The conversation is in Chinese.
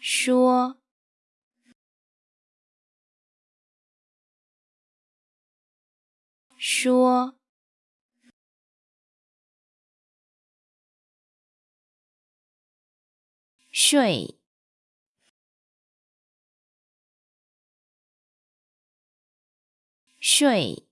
说。说。睡。睡。